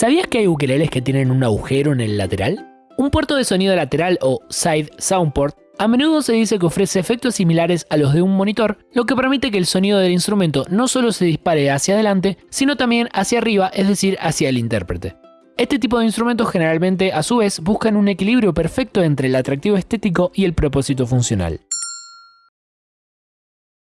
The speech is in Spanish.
¿Sabías que hay ukeleles que tienen un agujero en el lateral? Un puerto de sonido lateral o Side Soundport a menudo se dice que ofrece efectos similares a los de un monitor, lo que permite que el sonido del instrumento no solo se dispare hacia adelante, sino también hacia arriba, es decir, hacia el intérprete. Este tipo de instrumentos generalmente, a su vez, buscan un equilibrio perfecto entre el atractivo estético y el propósito funcional.